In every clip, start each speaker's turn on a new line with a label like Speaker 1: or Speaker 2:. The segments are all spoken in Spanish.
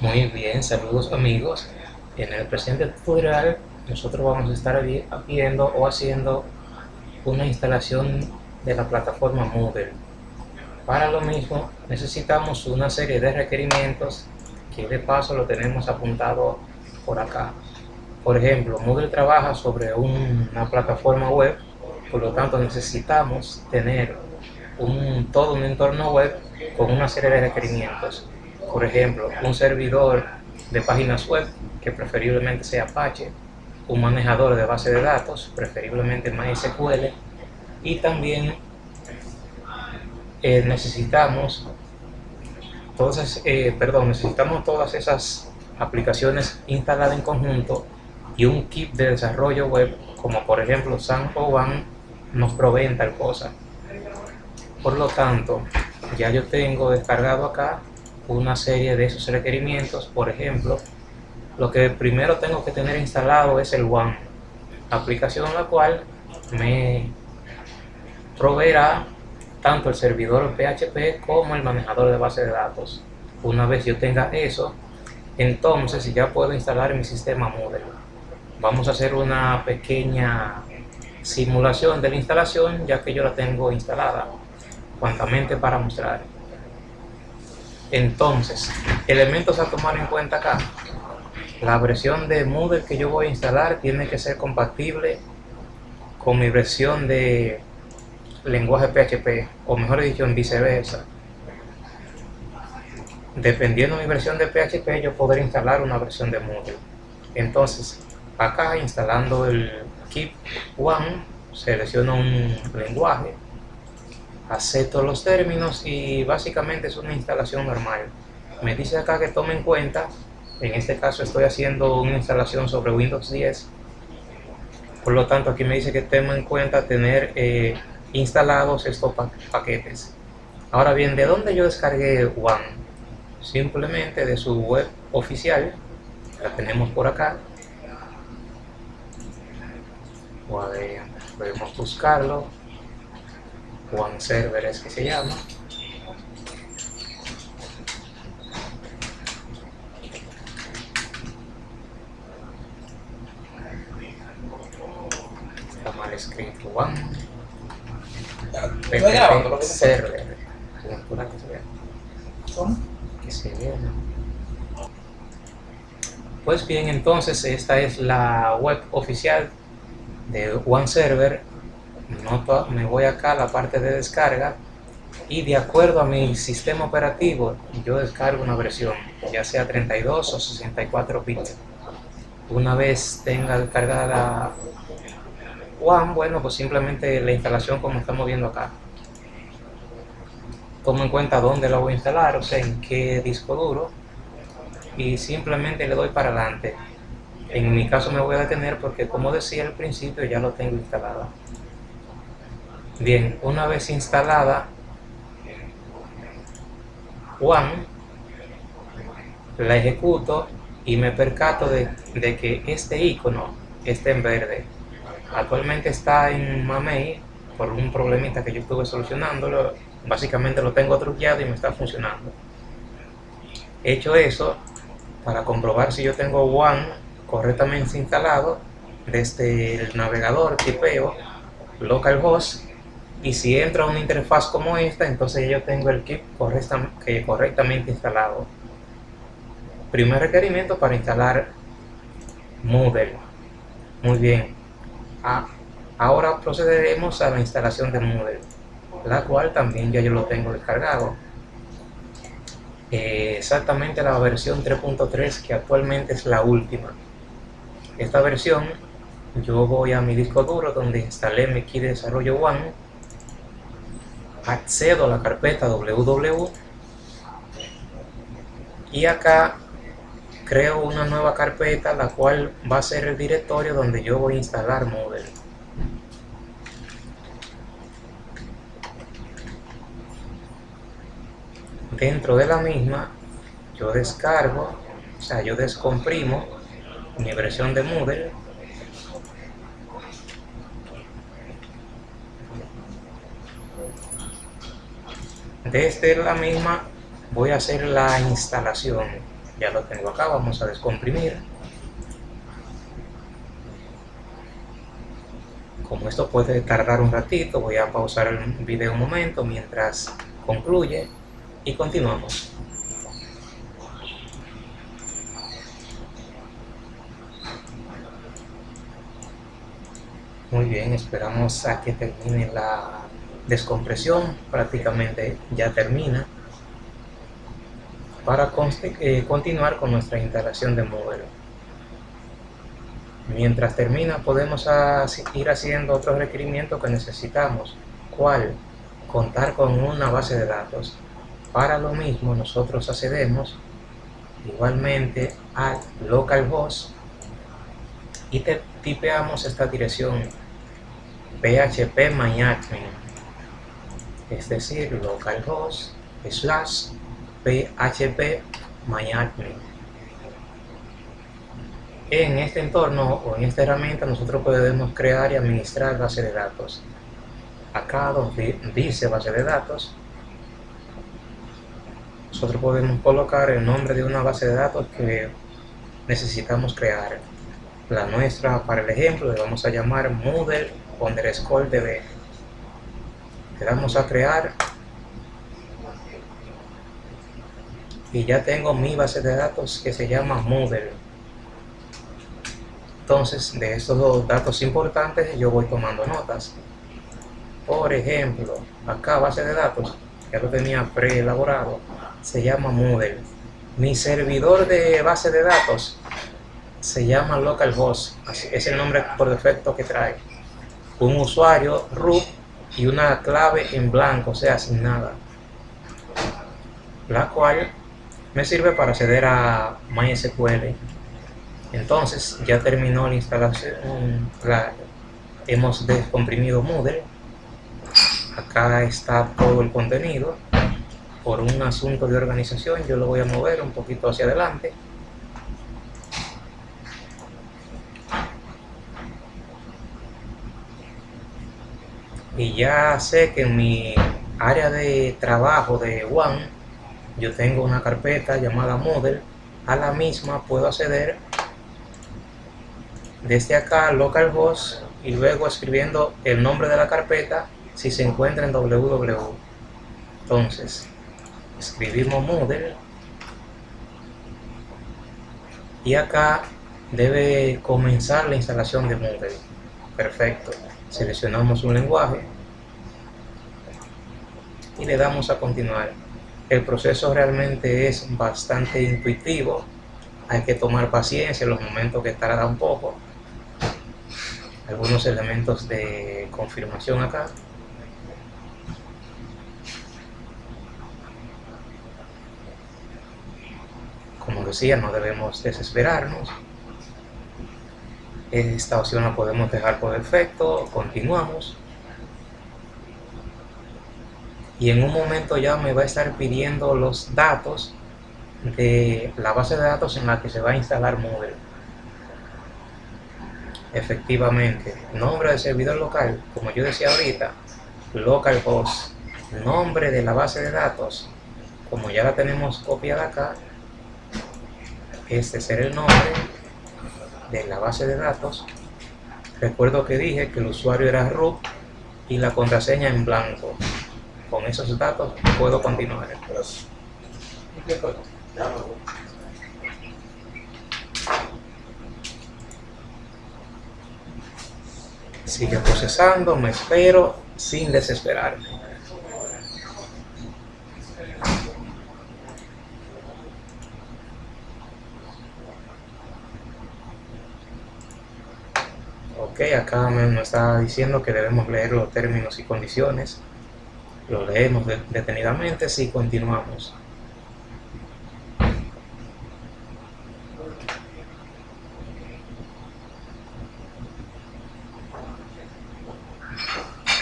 Speaker 1: Muy bien, saludos amigos. En el presente tutorial nosotros vamos a estar viendo o haciendo una instalación de la plataforma Moodle. Para lo mismo necesitamos una serie de requerimientos que de paso lo tenemos apuntado por acá. Por ejemplo, Moodle trabaja sobre una plataforma web, por lo tanto necesitamos tener todo un entorno web con una serie de requerimientos. Por ejemplo, un servidor de páginas web, que preferiblemente sea Apache, un manejador de base de datos, preferiblemente MySQL, y también eh, necesitamos todas, eh, perdón, necesitamos todas esas aplicaciones instaladas en conjunto y un kit de desarrollo web como por ejemplo San o nos proveen tal cosa. Por lo tanto, ya yo tengo descargado acá una serie de esos requerimientos, por ejemplo, lo que primero tengo que tener instalado es el One, aplicación la cual me proveerá tanto el servidor PHP como el manejador de base de datos. Una vez yo tenga eso, entonces ya puedo instalar mi sistema Moodle. Vamos a hacer una pequeña simulación de la instalación ya que yo la tengo instalada cuantamente para mostrar. Entonces, elementos a tomar en cuenta acá. La versión de Moodle que yo voy a instalar tiene que ser compatible con mi versión de lenguaje PHP, o mejor dicho, en viceversa. Dependiendo de mi versión de PHP, yo podré instalar una versión de Moodle. Entonces, acá instalando el Keep One, selecciono un lenguaje, acepto los términos y básicamente es una instalación normal. Me dice acá que tome en cuenta, en este caso estoy haciendo una instalación sobre Windows 10, por lo tanto aquí me dice que tenga en cuenta tener eh, instalados estos paquetes. Ahora bien, ¿de dónde yo descargué One? Simplemente de su web oficial, la tenemos por acá. Podemos buscarlo One Server es que se llama. Está mal escrito One. PPP Server. ¿Cómo? Que se vea. Pues bien, entonces esta es la web oficial de One Server me voy acá a la parte de descarga y de acuerdo a mi sistema operativo yo descargo una versión ya sea 32 o 64 bits. Una vez tenga descargada One, bueno pues simplemente la instalación como estamos viendo acá. Tomo en cuenta dónde la voy a instalar, o sea en qué disco duro y simplemente le doy para adelante. En mi caso me voy a detener porque como decía al principio ya lo tengo instalado Bien, una vez instalada One, la ejecuto y me percato de, que este icono está en verde. Actualmente está en Mamei por un problemita que yo estuve solucionándolo. Básicamente lo tengo truqueado y me está funcionando. He hecho eso para comprobar si yo tengo One correctamente instalado desde el navegador tipeo localhost y si entra una interfaz como esta, entonces yo tengo el kit correctamente instalado. Primer requerimiento para instalar Moodle. Muy bien. Ah, ahora procederemos a la instalación de Moodle, la cual también ya yo lo tengo descargado. Exactamente la versión 3.3 que actualmente es la última. Esta versión yo voy a mi disco duro donde instalé mi kit de desarrollo One accedo a la carpeta www y acá creo una nueva carpeta la cual va a ser el directorio donde yo voy a instalar Moodle. Dentro de la misma yo descargo o sea yo descomprimo mi versión de Moodle desde la misma voy a hacer la instalación ya lo tengo acá, vamos a descomprimir. Como esto puede tardar un ratito, voy a pausar el video un momento mientras concluye y continuamos. Muy bien, esperamos a que termine la descompresión, prácticamente ya termina, para eh, continuar con nuestra instalación de modelo. Mientras termina podemos ir haciendo otros requerimientos que necesitamos, ¿cuál? Contar con una base de datos. Para lo mismo nosotros accedemos igualmente al localhost y te tipeamos esta dirección php myadmin es decir localhost slash php myadmin en este entorno o en esta herramienta nosotros podemos crear y administrar base de datos. Acá donde dice base de datos. Nosotros podemos colocar el nombre de una base de datos que necesitamos crear. La nuestra para el ejemplo le vamos a llamar Moodle underscore db le damos a crear. Y ya tengo mi base de datos que se llama Moodle. Entonces de estos dos datos importantes yo voy tomando notas. Por ejemplo acá base de datos ya lo tenía preelaborado se llama Moodle. Mi servidor de base de datos se llama localhost. Es el nombre por defecto que trae. Un usuario root y una clave en blanco, o sea, sin nada. La cual me sirve para acceder a MySQL. Entonces, ya terminó la instalación, hemos descomprimido Moodle. Acá está todo el contenido. Por un asunto de organización, yo lo voy a mover un poquito hacia adelante y ya sé que en mi área de trabajo de One yo tengo una carpeta llamada Model. A la misma puedo acceder desde acá localhost y luego escribiendo el nombre de la carpeta si se encuentra en www entonces escribimos Model. Y acá debe comenzar la instalación de Moodle perfecto seleccionamos un lenguaje y le damos a continuar. El proceso realmente es bastante intuitivo, hay que tomar paciencia en los momentos que tarda un poco. Algunos elementos de confirmación acá. Como decía, no debemos desesperarnos esta opción la podemos dejar por defecto, continuamos. Y en un momento ya me va a estar pidiendo los datos de la base de datos en la que se va a instalar Moodle. Efectivamente, nombre de servidor local, como yo decía ahorita, localhost, nombre de la base de datos, como ya la tenemos copiada acá, este será el nombre de la base de datos, recuerdo que dije que el usuario era root y la contraseña en blanco. Con esos datos puedo continuar. Sigue procesando, me espero sin desesperarme. Ok, acá me, está diciendo que debemos leer los términos y condiciones. Lo leemos detenidamente, si continuamos.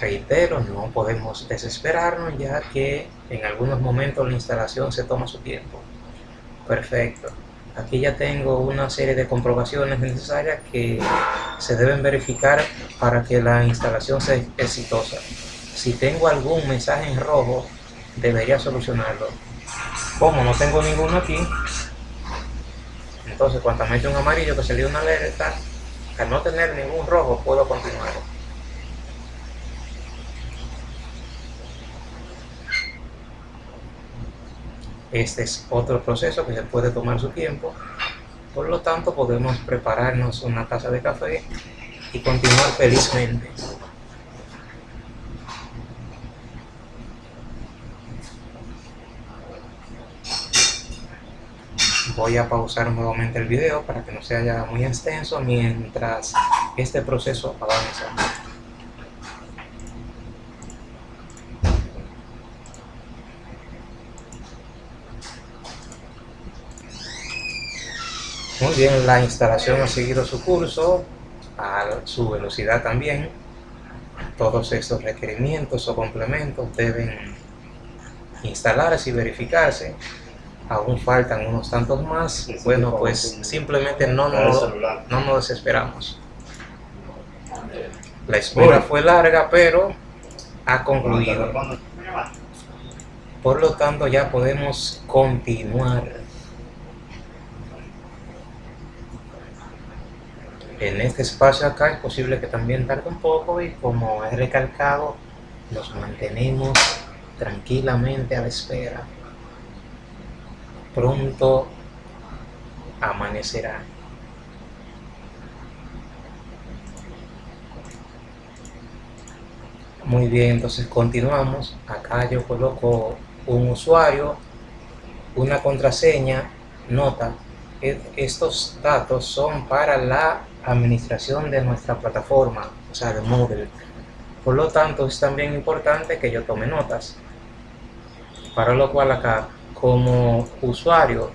Speaker 1: Reitero, no podemos desesperarnos ya que en algunos momentos la instalación se toma su tiempo. Perfecto. Aquí ya tengo una serie de comprobaciones necesarias que se deben verificar para que la instalación sea exitosa. Si tengo algún mensaje en rojo, debería solucionarlo. Como no tengo ninguno aquí, Entonces cuando me un amarillo que dio una alerta, al no tener ningún rojo puedo continuar. Este es otro proceso que se puede tomar su tiempo, por lo tanto podemos prepararnos una taza de café y continuar felizmente. Voy a pausar nuevamente el video para que no se haya muy extenso mientras este proceso avanza. Bien, la instalación ha seguido su curso, a su velocidad también. Todos estos requerimientos o complementos deben instalarse y verificarse. Aún faltan unos tantos más. Bueno, pues simplemente no nos, no nos desesperamos. La espera fue larga, pero ha concluido. Por lo tanto, ya podemos continuar. En este espacio acá es posible que también tarde un poco y como he recalcado, nos mantenemos tranquilamente a la espera. Pronto amanecerá. Muy bien, entonces continuamos. Acá yo coloco un usuario, una contraseña, nota. E-, estos datos son para la administración de nuestra plataforma, o sea, de Moodle. Por lo tanto, es también importante que yo tome notas. Para lo cual acá, como usuario,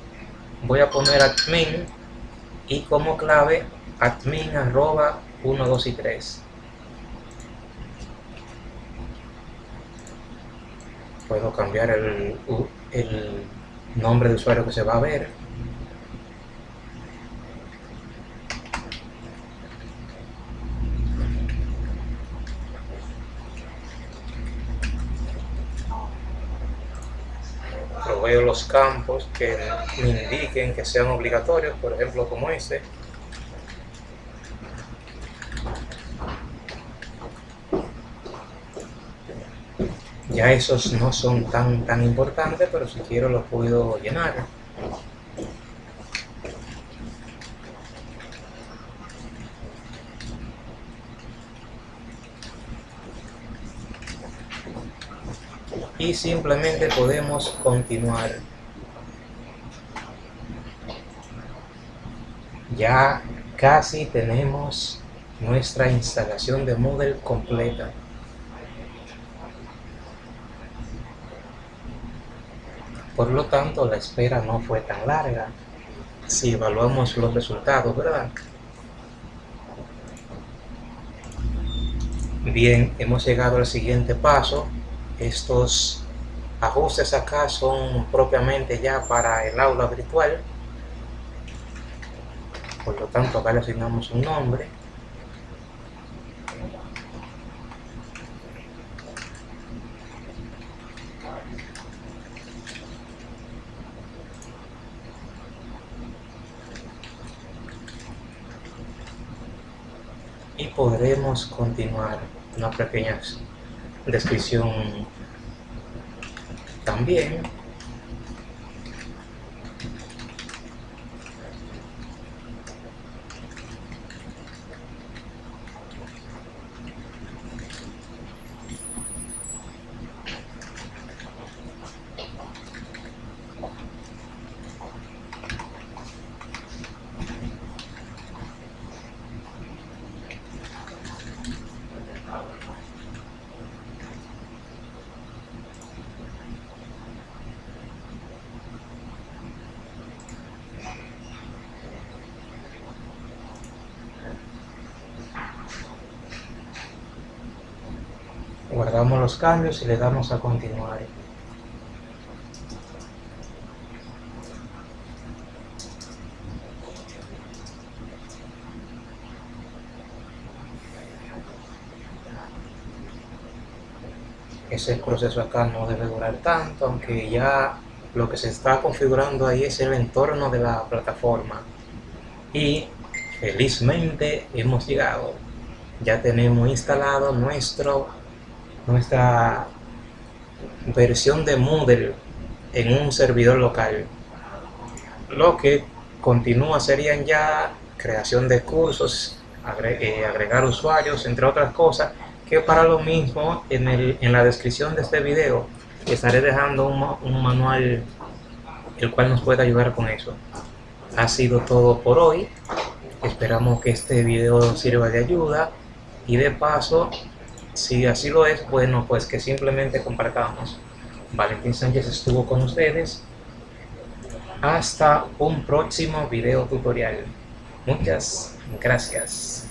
Speaker 1: voy a poner admin y como clave admin arroba 1, 2 y 3. Puedo cambiar el, el nombre de usuario que se va a ver veo los campos que me indiquen que sean obligatorios, por ejemplo como este. Ya esos no son tan, tan importantes, pero si quiero los puedo llenar. Y simplemente podemos continuar. Ya casi tenemos nuestra instalación de Moodle completa. Por lo tanto, la espera no fue tan larga si evaluamos los resultados, ¿verdad? Bien, hemos llegado al siguiente paso, estos ajustes acá son propiamente ya para el aula virtual. Por lo tanto, acá le asignamos un nombre. y podremos continuar una pequeña descripción también guardamos los cambios y le damos a continuar ese proceso acá no debe durar tanto aunque ya lo que se está configurando ahí es el entorno de la plataforma y felizmente hemos llegado. Ya tenemos instalado nuestro, nuestra versión de Moodle en un servidor local. Lo que continúa serían ya creación de cursos, eh, agregar usuarios, entre otras cosas, que para lo mismo en, el, en la descripción de este video estaré dejando un, un manual el cual nos puede ayudar con eso. Ha sido todo por hoy. Esperamos que este video sirva de ayuda y de paso, si así lo es, bueno, pues que simplemente compartamos. Valentín Sánchez estuvo con ustedes. Hasta un próximo video tutorial. Muchas gracias.